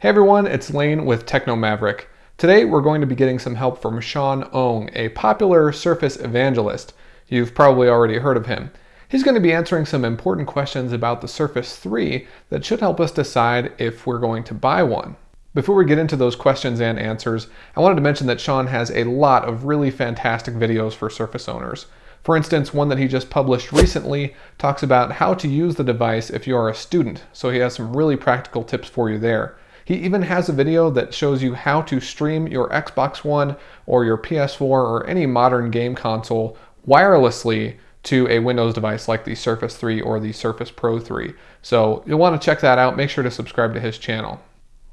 Hey everyone, it's Lane with Techno Maverick. Today we're going to be getting some help from Sean Ong, a popular Surface evangelist. You've probably already heard of him. He's going to be answering some important questions about the Surface 3 that should help us decide if we're going to buy one. Before we get into those questions and answers, I wanted to mention that Sean has a lot of really fantastic videos for Surface owners. For instance, one that he just published recently talks about how to use the device if you are a student, so he has some really practical tips for you there. He even has a video that shows you how to stream your Xbox One or your PS4 or any modern game console wirelessly to a Windows device like the Surface 3 or the Surface Pro 3. So you'll want to check that out. Make sure to subscribe to his channel.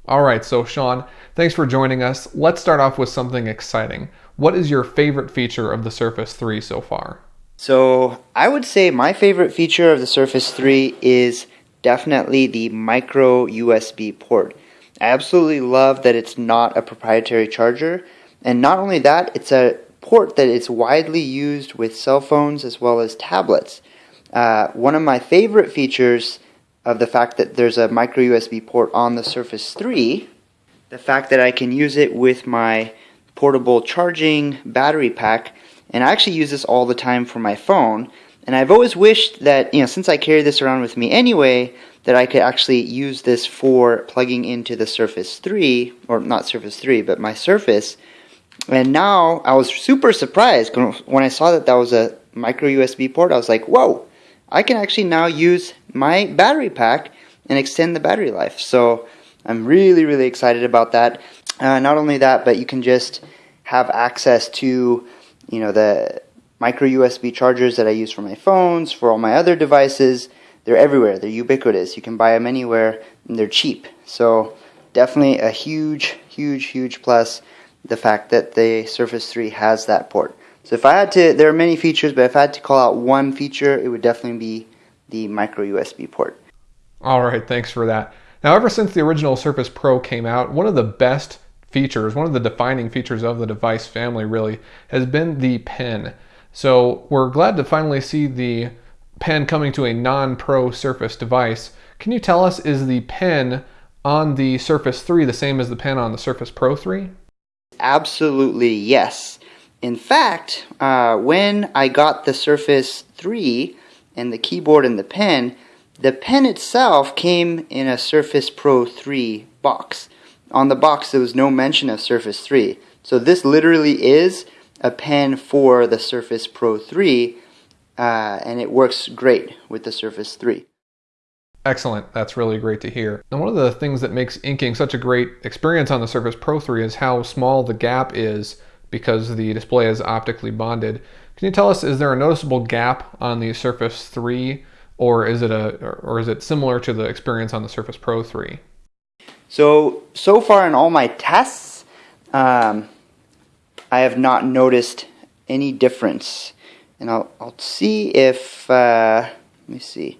All right, so Sean, thanks for joining us. Let's start off with something exciting. What is your favorite feature of the Surface 3 so far? So I would say my favorite feature of the Surface 3 is definitely the micro USB port. I absolutely love that it's not a proprietary charger. And not only that, it's a port that is widely used with cell phones as well as tablets. Uh, one of my favorite features of the fact that there's a micro USB port on the Surface 3, the fact that I can use it with my portable charging battery pack, and I actually use this all the time for my phone. And I've always wished that, you know, since I carry this around with me anyway, that I could actually use this for plugging into the Surface 3, or not Surface 3, but my Surface. And now I was super surprised when I saw that that was a micro USB port. I was like, whoa, I can actually now use my battery pack and extend the battery life. So I'm really, really excited about that. Uh, not only that, but you can just have access to, you know, the micro USB chargers that I use for my phones, for all my other devices. They're everywhere. They're ubiquitous. You can buy them anywhere, and they're cheap. So definitely a huge, huge, huge plus the fact that the Surface 3 has that port. So if I had to, there are many features, but if I had to call out one feature, it would definitely be the micro USB port. All right, thanks for that. Now, ever since the original Surface Pro came out, one of the best features, one of the defining features of the device family really, has been the pen. So we're glad to finally see the pen coming to a non-pro Surface device. Can you tell us, is the pen on the Surface 3 the same as the pen on the Surface Pro 3? Absolutely, yes. In fact, uh, when I got the Surface 3 and the keyboard and the pen, the pen itself came in a Surface Pro 3 box. On the box, there was no mention of Surface 3. So this literally is a pen for the Surface Pro 3, uh, and it works great with the Surface 3. Excellent. That's really great to hear. And one of the things that makes inking such a great experience on the Surface Pro 3 is how small the gap is because the display is optically bonded. Can you tell us, is there a noticeable gap on the Surface 3 or is it a or is it similar to the experience on the Surface Pro 3? So, so far in all my tests, um, I have not noticed any difference. And I'll, I'll see if, uh, let me see,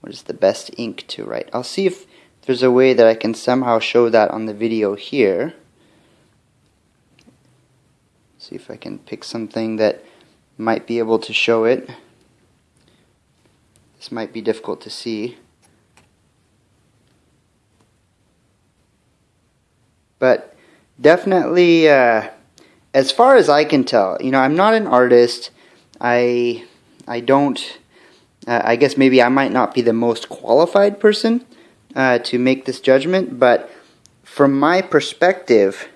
what is the best ink to write. I'll see if there's a way that I can somehow show that on the video here. See if I can pick something that might be able to show it. This might be difficult to see. But definitely, uh, as far as I can tell, you know, I'm not an artist. I I don't. Uh, I guess maybe I might not be the most qualified person uh, to make this judgment, but from my perspective,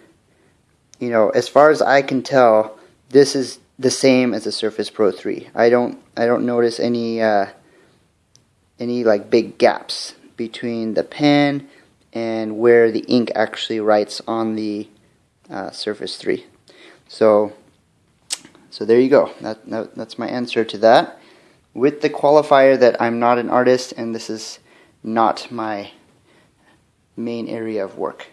you know, as far as I can tell, this is the same as the Surface Pro 3. I don't I don't notice any uh, any like big gaps between the pen and where the ink actually writes on the uh, Surface 3. So, so there you go. That, that, that's my answer to that. With the qualifier that I'm not an artist and this is not my main area of work.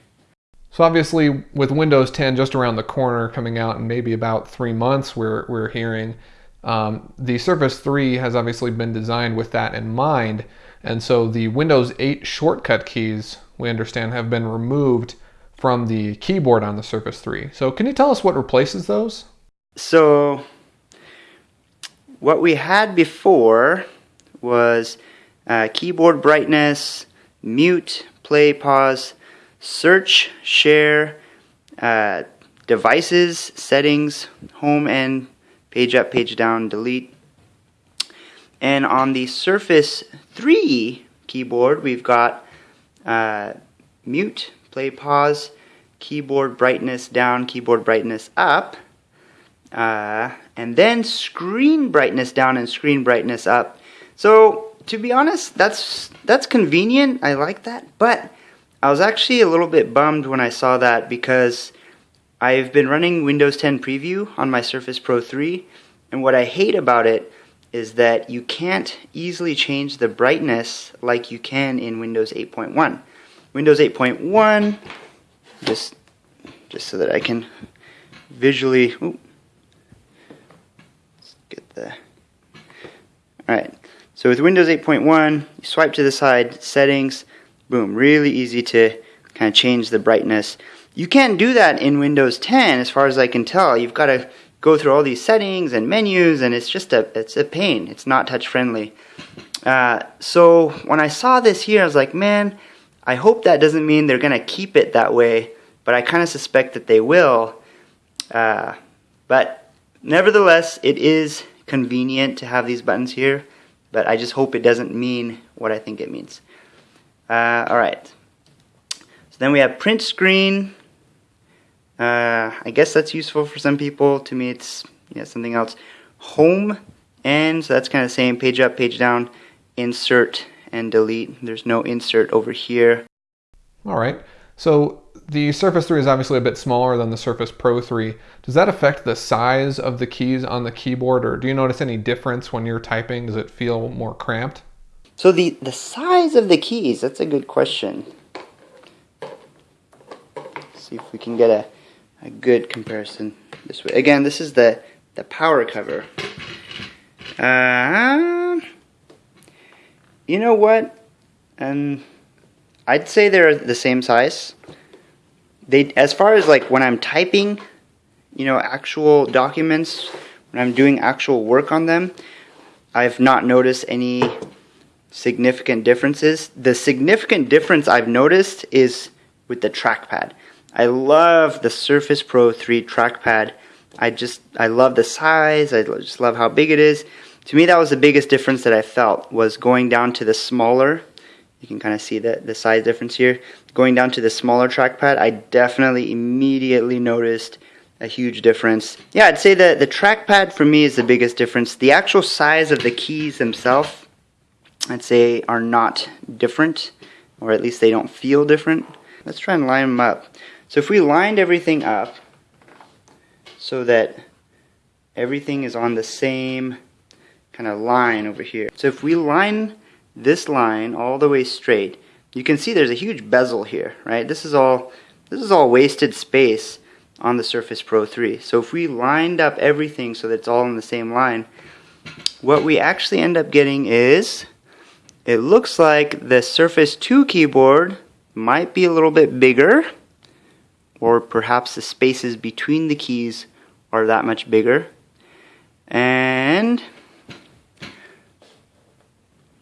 So obviously, with Windows 10 just around the corner, coming out in maybe about three months, we're we're hearing um, the Surface 3 has obviously been designed with that in mind, and so the Windows 8 shortcut keys we understand have been removed from the keyboard on the Surface 3. So can you tell us what replaces those? So what we had before was uh, keyboard brightness, mute, play, pause, search, share, uh, devices, settings, home and page up, page down, delete. And on the Surface 3 keyboard, we've got uh, mute, play, pause, keyboard brightness down, keyboard brightness up, uh, and then screen brightness down and screen brightness up. So to be honest, that's that's convenient. I like that, but I was actually a little bit bummed when I saw that because I've been running Windows 10 Preview on my Surface Pro 3, and what I hate about it is that you can't easily change the brightness like you can in Windows 8.1. Windows 8.1, just just so that I can visually. Ooh, let's get the. All right. So with Windows 8.1, you swipe to the side, settings, boom, really easy to kind of change the brightness. You can't do that in Windows 10 as far as I can tell. You've got to go through all these settings and menus and it's just a it's a pain. It's not touch friendly. Uh, so when I saw this here, I was like, man, I hope that doesn't mean they're going to keep it that way, but I kind of suspect that they will. Uh, but nevertheless, it is convenient to have these buttons here, but I just hope it doesn't mean what I think it means. Uh, all right. So then we have print screen. Uh, I guess that's useful for some people. To me, it's yeah something else. Home and so that's kind of the same. Page up, page down, insert and delete. There's no insert over here. All right. So the Surface 3 is obviously a bit smaller than the Surface Pro 3. Does that affect the size of the keys on the keyboard, or do you notice any difference when you're typing? Does it feel more cramped? So the, the size of the keys, that's a good question. Let's see if we can get a, a good comparison this way. Again, this is the, the power cover. Uh, you know what? Um, I'd say they're the same size. They, as far as like when I'm typing, you know, actual documents, when I'm doing actual work on them, I've not noticed any significant differences. The significant difference I've noticed is with the trackpad. I love the Surface Pro 3 trackpad. I just I love the size. I just love how big it is. To me, that was the biggest difference that I felt was going down to the smaller. You can kind of see the the size difference here. Going down to the smaller trackpad, I definitely immediately noticed a huge difference. Yeah, I'd say that the trackpad for me is the biggest difference. The actual size of the keys themselves I'd say are not different, or at least they don't feel different. Let's try and line them up. So if we lined everything up so that everything is on the same kind of line over here. So if we line this line all the way straight, you can see there's a huge bezel here, right? This is all this is all wasted space on the Surface Pro 3. So if we lined up everything so that it's all in the same line, what we actually end up getting is it looks like the Surface 2 keyboard might be a little bit bigger, or perhaps the spaces between the keys are that much bigger. And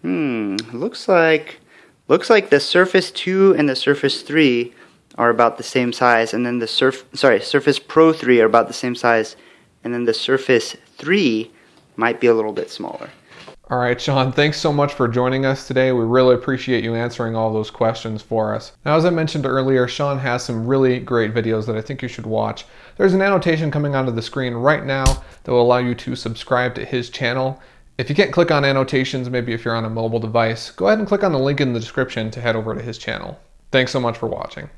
hmm, looks like looks like the Surface 2 and the Surface 3 are about the same size, and then the Surf sorry Surface Pro 3 are about the same size, and then the Surface 3 might be a little bit smaller. All right, Sean, thanks so much for joining us today. We really appreciate you answering all those questions for us. Now, as I mentioned earlier, Sean has some really great videos that I think you should watch. There's an annotation coming onto the screen right now that will allow you to subscribe to his channel. If you can't click on annotations, maybe if you're on a mobile device, go ahead and click on the link in the description to head over to his channel. Thanks so much for watching.